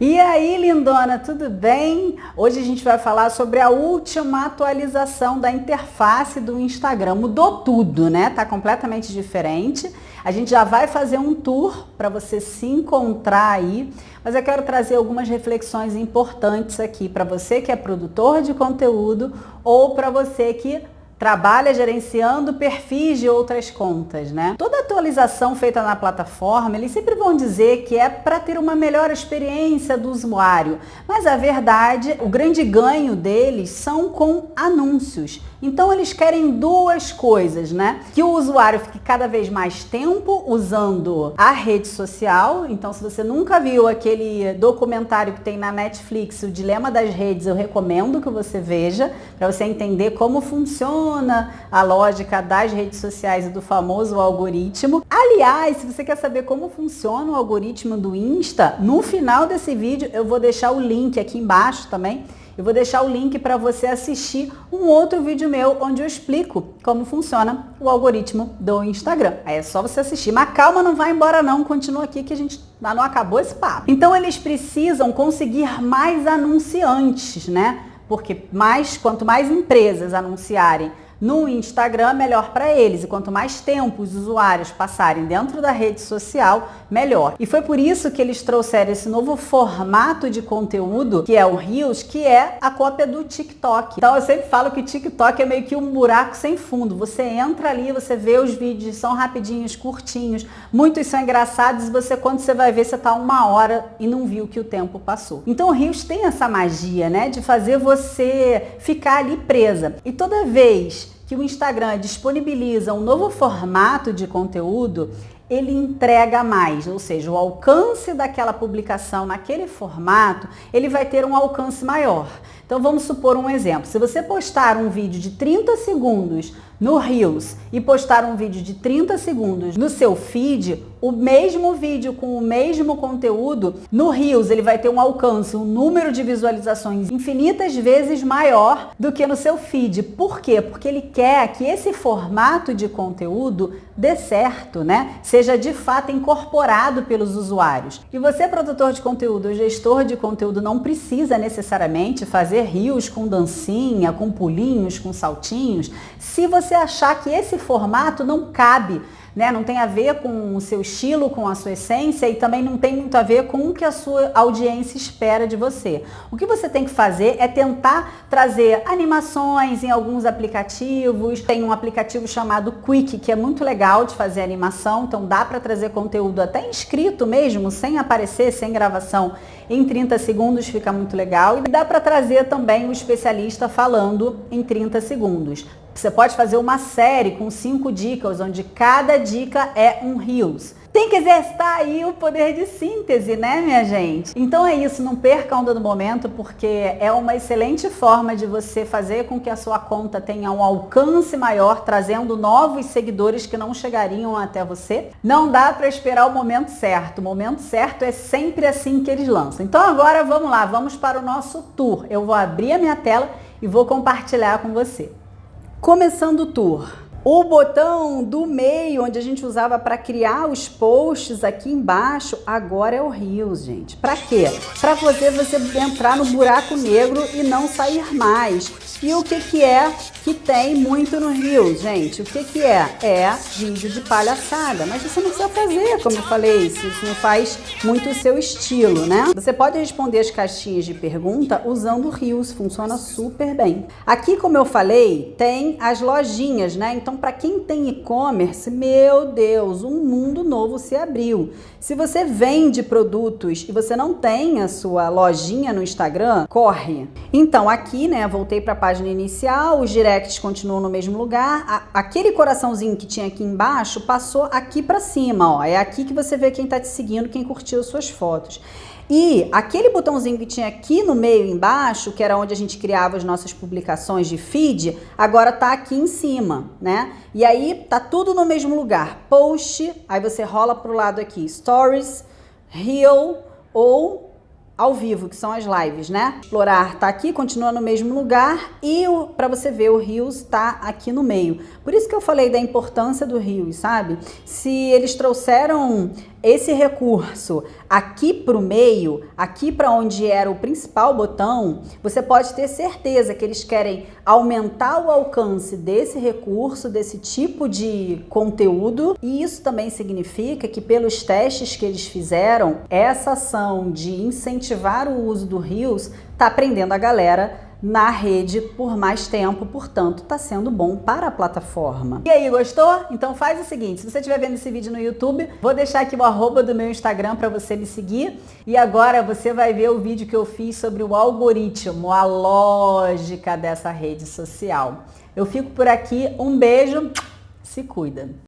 E aí, lindona, tudo bem? Hoje a gente vai falar sobre a última atualização da interface do Instagram. Mudou tudo, né? Tá completamente diferente. A gente já vai fazer um tour para você se encontrar aí, mas eu quero trazer algumas reflexões importantes aqui para você que é produtor de conteúdo ou para você que trabalha gerenciando perfis de outras contas, né? Toda atualização feita na plataforma, eles sempre vão dizer que é para ter uma melhor experiência do usuário, mas a verdade, o grande ganho deles são com anúncios. Então eles querem duas coisas, né? Que o usuário fique cada vez mais tempo usando a rede social. Então se você nunca viu aquele documentário que tem na Netflix, o Dilema das Redes, eu recomendo que você veja, para você entender como funciona a lógica das redes sociais e do famoso algoritmo. Aliás, se você quer saber como funciona o algoritmo do Insta, no final desse vídeo eu vou deixar o link aqui embaixo também eu vou deixar o link para você assistir um outro vídeo meu onde eu explico como funciona o algoritmo do Instagram. Aí é só você assistir. Mas calma, não vai embora não, continua aqui que a gente não acabou esse papo. Então eles precisam conseguir mais anunciantes, né? Porque mais, quanto mais empresas anunciarem no Instagram, melhor para eles. E quanto mais tempo os usuários passarem dentro da rede social, melhor. E foi por isso que eles trouxeram esse novo formato de conteúdo, que é o Reels, que é a cópia do TikTok. Então eu sempre falo que TikTok é meio que um buraco sem fundo. Você entra ali, você vê os vídeos, são rapidinhos, curtinhos, muitos são engraçados e você, quando você vai ver, você tá uma hora e não viu que o tempo passou. Então o Reels tem essa magia, né, de fazer você ficar ali presa. E toda vez que o Instagram disponibiliza um novo formato de conteúdo, ele entrega mais, ou seja, o alcance daquela publicação naquele formato, ele vai ter um alcance maior. Então vamos supor um exemplo. Se você postar um vídeo de 30 segundos no Reels e postar um vídeo de 30 segundos no seu feed, o mesmo vídeo com o mesmo conteúdo, no Reels ele vai ter um alcance, um número de visualizações infinitas vezes maior do que no seu feed. Por quê? Porque ele quer que esse formato de conteúdo dê certo, né? Seja de fato incorporado pelos usuários. E você, produtor de conteúdo, gestor de conteúdo, não precisa necessariamente fazer Reels com dancinha, com pulinhos, com saltinhos, se você você achar que esse formato não cabe, né? não tem a ver com o seu estilo, com a sua essência e também não tem muito a ver com o que a sua audiência espera de você. O que você tem que fazer é tentar trazer animações em alguns aplicativos. Tem um aplicativo chamado Quick, que é muito legal de fazer animação, então dá para trazer conteúdo até inscrito mesmo, sem aparecer, sem gravação, em 30 segundos, fica muito legal. E dá para trazer também o especialista falando em 30 segundos. Você pode fazer uma série com cinco dicas, onde cada dica é um Reels. Tem que exercitar aí o poder de síntese, né, minha gente? Então é isso, não perca a onda do momento, porque é uma excelente forma de você fazer com que a sua conta tenha um alcance maior, trazendo novos seguidores que não chegariam até você. Não dá para esperar o momento certo. O momento certo é sempre assim que eles lançam. Então agora vamos lá, vamos para o nosso tour. Eu vou abrir a minha tela e vou compartilhar com você. Começando o tour. O botão do meio, onde a gente usava para criar os posts aqui embaixo, agora é o Reels, gente. Para quê? Para fazer você entrar no buraco negro e não sair mais. E o que, que é que tem muito no Rio, gente? O que, que é? É vídeo de palhaçada. Mas você não precisa fazer, como eu falei, se isso não faz muito o seu estilo, né? Você pode responder as caixinhas de pergunta usando o Rios, funciona super bem. Aqui, como eu falei, tem as lojinhas, né? Então, para quem tem e-commerce, meu Deus, um mundo novo se abriu. Se você vende produtos e você não tem a sua lojinha no Instagram, corre. Então, aqui, né, voltei para a página inicial, os directs continuam no mesmo lugar, aquele coraçãozinho que tinha aqui embaixo passou aqui para cima, ó. É aqui que você vê quem está te seguindo, quem curtiu suas fotos. E aquele botãozinho que tinha aqui no meio embaixo, que era onde a gente criava as nossas publicações de feed, agora tá aqui em cima, né? E aí tá tudo no mesmo lugar. Post, aí você rola pro lado aqui, Stories, Reel ou ao vivo, que são as lives, né? Explorar tá aqui, continua no mesmo lugar e para você ver o Rios tá aqui no meio. Por isso que eu falei da importância do Rios, sabe? Se eles trouxeram esse recurso aqui para o meio, aqui para onde era o principal botão, você pode ter certeza que eles querem aumentar o alcance desse recurso, desse tipo de conteúdo, e isso também significa que pelos testes que eles fizeram, essa ação de incentivar o uso do Reels está prendendo a galera na rede por mais tempo, portanto, está sendo bom para a plataforma. E aí, gostou? Então faz o seguinte, se você estiver vendo esse vídeo no YouTube, vou deixar aqui o arroba do meu Instagram para você me seguir. E agora você vai ver o vídeo que eu fiz sobre o algoritmo, a lógica dessa rede social. Eu fico por aqui, um beijo, se cuida!